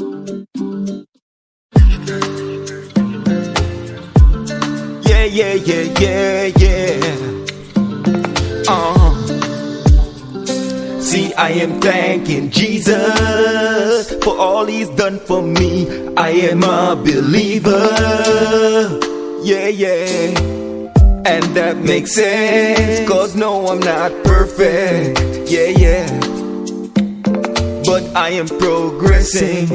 Yeah, yeah, yeah, yeah, yeah. Uh. See, I am thanking Jesus for all He's done for me. I am a believer. Yeah, yeah. And that makes sense, cause no, I'm not perfect. Yeah, yeah. But I am progressing.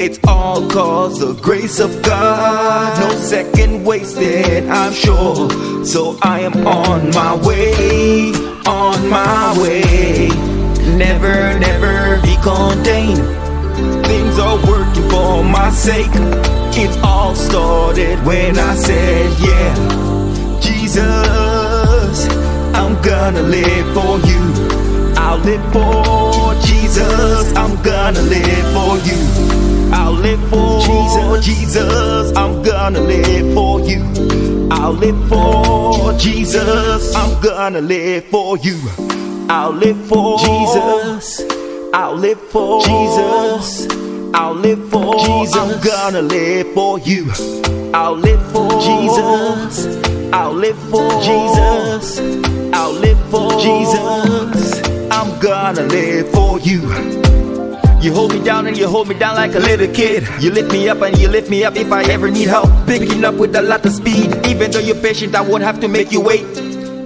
It's all cause the grace of God. No second wasted, I'm sure. So I am on my way, on my way. Never, never be contained. Things are working for my sake. It's all started when I said, Yeah, Jesus, I'm gonna live for you. I'll live for Jesus, I'm gonna live for you. I'll live for Jesus, Jesus, I'm gonna live for you. I'll live for Jesus, I'm gonna live for you. I'll live for Jesus. I'll live for Jesus. I'll live for Jesus. I'm gonna live for you. I'll live for Jesus. I'll live for Jesus. I'll live for Jesus. I'm gonna live for you. You hold me down and you hold me down like a little kid. You lift me up and you lift me up if I ever need help. Picking up with a lot of speed. Even though you're patient, I won't have to make you wait.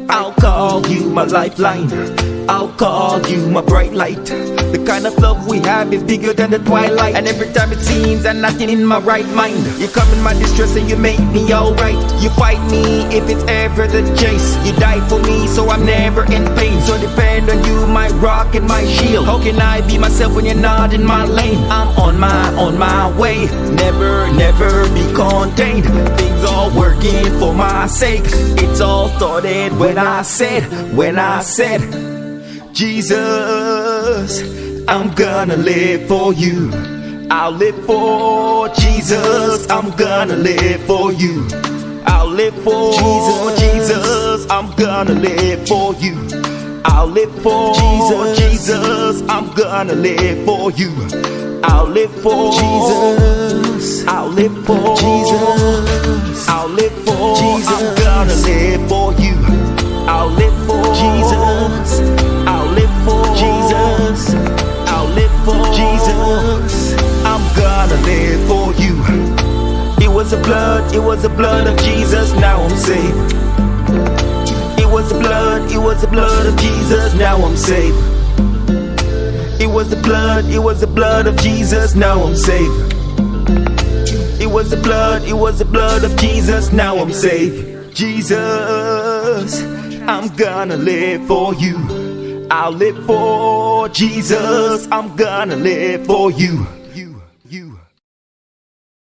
I'll call you my lifeline. I'll call you my bright light. The kind of love we have is bigger than the twilight. And every time it seems I'm not in my right mind. You come in my distress and you make me alright. You fight me if it's ever the chase. You die for me, so I'm never in pain. So depend on you, my rock and my shield. How can I be myself when you're not in my lane? I'm on my, on my way. Never, never be contained. Things are working for my sake. It's all started when I said, when I said, Jesus, I'm gonna live for you. I'll live for Jesus, I'm gonna live for you. I'll live for Jesus, Jesus, I'm gonna live for you. I'll live for Jesus, Jesus, I'm gonna live for you. I'll live for Jesus, I'll live for Jesus, gonna for you. It was the blood, it was the blood of Jesus, now I'm saved. It was the blood, it was the blood of Jesus, now I'm saved. It was the blood, it was the blood of Jesus, now I'm saved. It was the blood, it was the blood of Jesus, now I'm saved. Jesus, I'm gonna live for you. I'll live for Jesus, I'm gonna live for you.